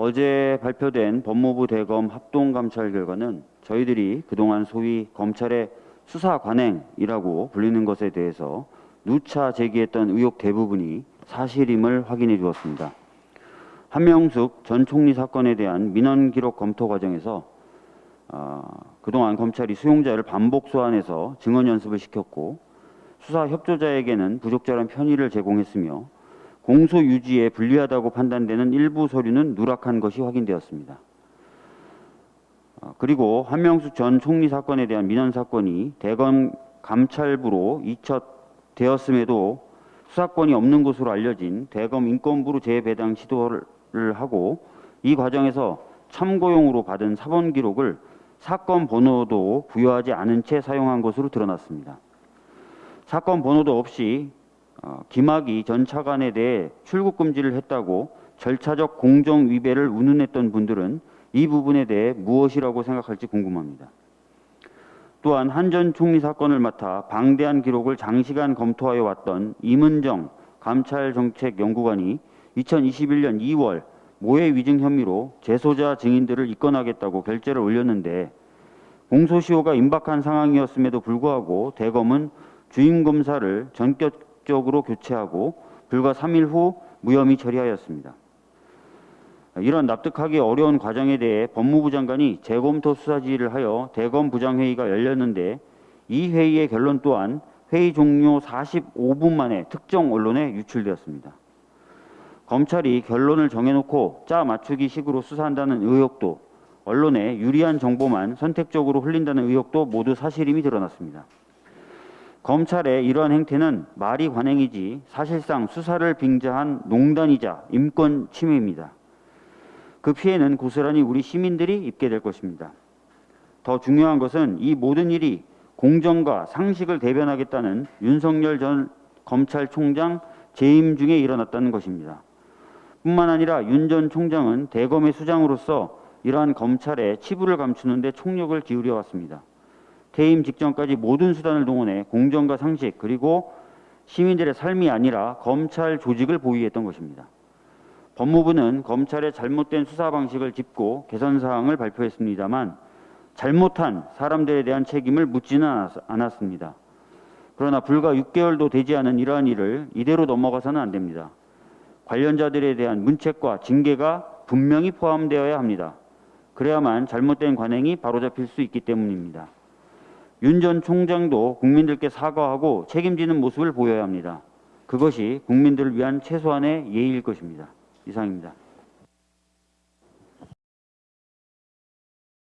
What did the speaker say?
어제 발표된 법무부 대검 합동 감찰 결과는 저희들이 그동안 소위 검찰의 수사 관행이라고 불리는 것에 대해서 누차 제기했던 의혹 대부분이 사실임을 확인해 주었습니다. 한명숙 전 총리 사건에 대한 민원 기록 검토 과정에서 어, 그동안 검찰이 수용자를 반복 소환해서 증언 연습을 시켰고 수사 협조자에게는 부적절한 편의를 제공했으며 공소 유지에 불리하다고 판단되는 일부 서류는 누락한 것이 확인되었습니다. 어, 그리고 한명숙 전 총리 사건에 대한 민원 사건이 대검 감찰부로 이첩되었음에도 수사권이 없는 것으로 알려진 대검 인권부로 재배당 시도를 하고 이 과정에서 참고용으로 받은 사본 기록을 사건 번호도 부여하지 않은 채 사용한 것으로 드러났습니다. 사건 번호도 없이 어, 김학의 전 차관에 대해 출국 금지를 했다고 절차적 공정 위배를 운운했던 분들은 이 부분에 대해 무엇이라고 생각할지 궁금합니다. 또한 한 전 총리 사건을 맡아 방대한 기록을 장시간 검토하여 왔던 이문정 감찰정책연구관이 2021년 2월 모해 위증 혐의로 재소자 증인들을 입건하겠다고 결재를 올렸는데 공소시효가 임박한 상황이었음에도 불구하고 대검은 주임 검사를 전격 적으로 교체하고 불과 3일 후 무혐의 처리하였습니다. 이런 납득하기 어려운 과정에 대해 법무부 장관이 재검토 수사 지휘를 하여 대검 부장회의가 열렸는데 이 회의의 결론 또한 회의 종료 45분 만에 특정 언론에 유출되었습니다. 검찰이 결론을 정해놓고 짜 맞추기 식으로 수사한다는 의혹도 언론에 유리한 정보만 선택적으로 흘린다는 의혹도 모두 사실임이 드러났습니다. 검찰의 이러한 행태는 말이 관행이지 사실상 수사를 빙자한 농단이자 인권 침해입니다. 그 피해는 고스란히 우리 시민들이 입게 될 것입니다. 더 중요한 것은 이 모든 일이 공정과 상식을 대변하겠다는 윤석열 전 검찰총장 재임 중에 일어났다는 것입니다. 뿐만 아니라 윤 전 총장은 대검의 수장으로서 이러한 검찰의 치부를 감추는 데 총력을 기울여 왔습니다. 퇴임 직전까지 모든 수단을 동원해 공정과 상식 그리고 시민들의 삶이 아니라 검찰 조직을 보유했던 것입니다. 법무부는 검찰의 잘못된 수사 방식을 짚고 개선 사항을 발표했습니다만 잘못한 사람들에 대한 책임을 묻지는 않았습니다. 그러나 불과 6개월도 되지 않은 이러한 일을 이대로 넘어가서는 안 됩니다. 관련자들에 대한 문책과 징계가 분명히 포함되어야 합니다. 그래야만 잘못된 관행이 바로잡힐 수 있기 때문입니다. 윤 전 총장도 국민들께 사과하고 책임지는 모습을 보여야 합니다. 그것이 국민들을 위한 최소한의 예의일 것입니다. 이상입니다.